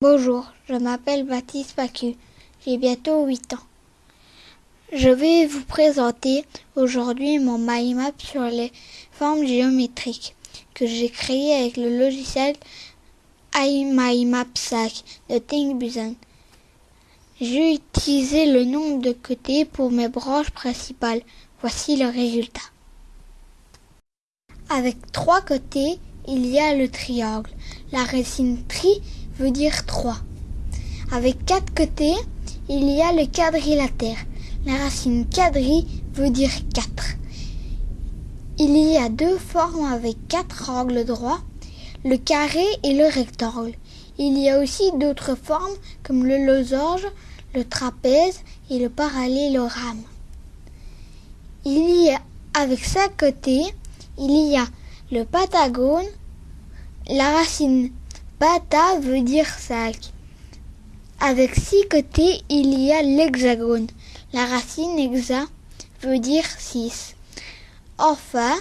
Bonjour, je m'appelle Baptiste Pacu, j'ai bientôt 8 ans. Je vais vous présenter aujourd'hui mon mind sur les formes géométriques que j'ai créé avec le logiciel iMyMap 5 de ThinkBuzen. J'ai utilisé le nombre de côtés pour mes branches principales. Voici le résultat. Avec trois côtés, il y a le triangle. La racine tri veut dire 3. Avec quatre côtés, il y a le quadrilatère. La racine quadri veut dire 4. Il y a deux formes avec quatre angles droits, le carré et le rectangle. Il y a aussi d'autres formes comme le losange, le trapèze et le parallélogramme. Il y a avec cinq côtés, il y a le patagone, la racine Bata veut dire 5. Avec six côtés, il y a l'hexagone. La racine hexa veut dire 6. Enfin,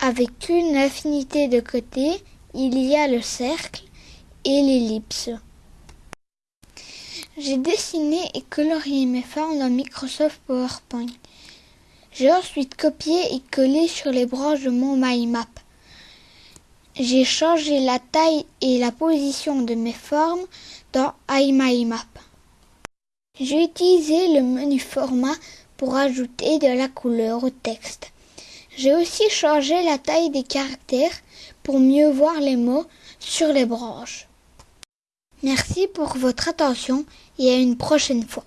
avec une infinité de côtés, il y a le cercle et l'ellipse. J'ai dessiné et colorié mes formes dans Microsoft PowerPoint. J'ai ensuite copié et collé sur les branches de mon MyMap. J'ai changé la taille et la position de mes formes dans iMyMap. J'ai utilisé le menu format pour ajouter de la couleur au texte. J'ai aussi changé la taille des caractères pour mieux voir les mots sur les branches. Merci pour votre attention et à une prochaine fois.